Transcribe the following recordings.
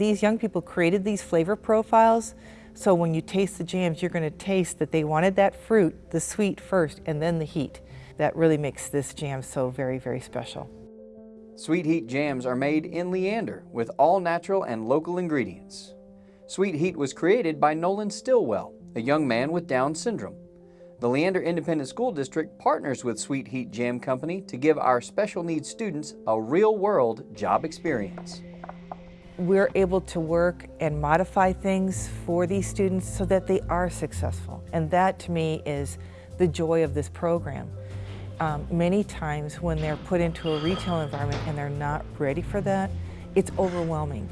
These young people created these flavor profiles, so when you taste the jams, you're going to taste that they wanted that fruit, the sweet first, and then the heat. That really makes this jam so very, very special. Sweet Heat jams are made in Leander with all natural and local ingredients. Sweet Heat was created by Nolan Stillwell, a young man with Down syndrome. The Leander Independent School District partners with Sweet Heat Jam Company to give our special needs students a real-world job experience. We're able to work and modify things for these students so that they are successful. And that to me is the joy of this program. Um, many times when they're put into a retail environment and they're not ready for that, it's overwhelming.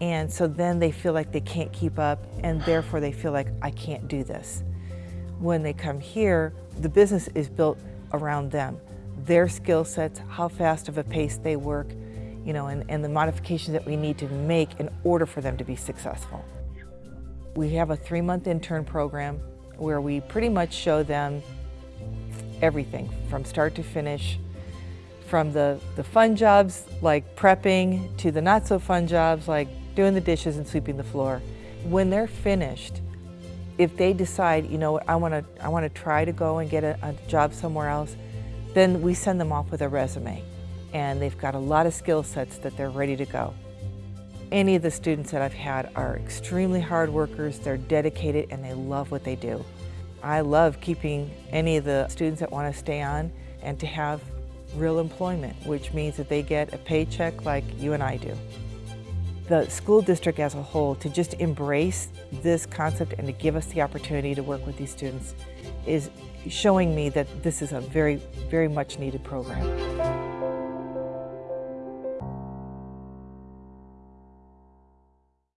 And so then they feel like they can't keep up and therefore they feel like, I can't do this when they come here, the business is built around them. Their skill sets, how fast of a pace they work, you know, and, and the modifications that we need to make in order for them to be successful. We have a three-month intern program where we pretty much show them everything from start to finish, from the, the fun jobs like prepping to the not so fun jobs like doing the dishes and sweeping the floor. When they're finished, if they decide, you know, I want to I want to try to go and get a, a, job somewhere else, then we send them off with a resume. And they've got a lot of skill sets that they're ready to go. Any of the students that I've had are extremely hard workers, they're dedicated, and they love what they do. I love keeping any of the students that want to stay on and to have real employment, which means that they get a paycheck like you and I do the school district as a whole to just embrace this concept and to give us the opportunity to work with these students is showing me that this is a very, very much needed program.